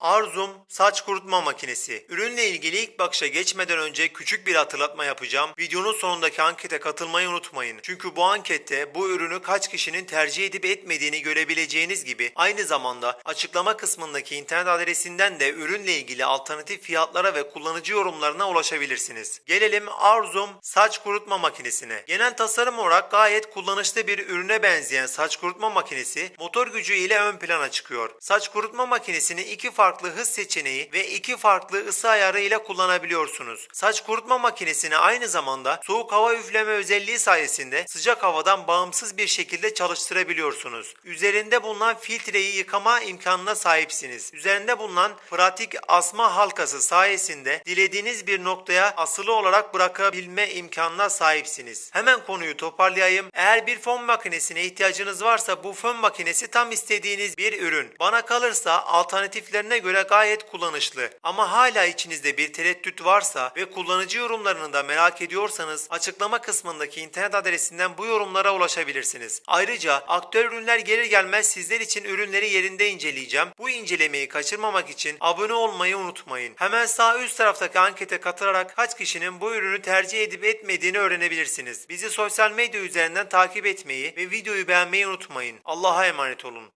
Arzum saç kurutma makinesi. Ürünle ilgili ilk bakışa geçmeden önce küçük bir hatırlatma yapacağım. Videonun sonundaki ankete katılmayı unutmayın. Çünkü bu ankette bu ürünü kaç kişinin tercih edip etmediğini görebileceğiniz gibi aynı zamanda açıklama kısmındaki internet adresinden de ürünle ilgili alternatif fiyatlara ve kullanıcı yorumlarına ulaşabilirsiniz. Gelelim Arzum saç kurutma makinesine. Genel tasarım olarak gayet kullanışlı bir ürüne benzeyen saç kurutma makinesi motor gücü ile ön plana çıkıyor. Saç kurutma makinesini iki farklı hız seçeneği ve iki farklı ısı ayarı ile kullanabiliyorsunuz. Saç kurutma makinesini aynı zamanda soğuk hava üfleme özelliği sayesinde sıcak havadan bağımsız bir şekilde çalıştırabiliyorsunuz. Üzerinde bulunan filtreyi yıkama imkanına sahipsiniz. Üzerinde bulunan pratik asma halkası sayesinde dilediğiniz bir noktaya asılı olarak bırakabilme imkanına sahipsiniz. Hemen konuyu toparlayayım. Eğer bir fön makinesine ihtiyacınız varsa bu fön makinesi tam istediğiniz bir ürün. Bana kalırsa alternatiflerine göre gayet kullanışlı. Ama hala içinizde bir tereddüt varsa ve kullanıcı yorumlarını da merak ediyorsanız açıklama kısmındaki internet adresinden bu yorumlara ulaşabilirsiniz. Ayrıca aktüel ürünler gelir gelmez sizler için ürünleri yerinde inceleyeceğim. Bu incelemeyi kaçırmamak için abone olmayı unutmayın. Hemen sağ üst taraftaki ankete katılarak kaç kişinin bu ürünü tercih edip etmediğini öğrenebilirsiniz. Bizi sosyal medya üzerinden takip etmeyi ve videoyu beğenmeyi unutmayın. Allah'a emanet olun.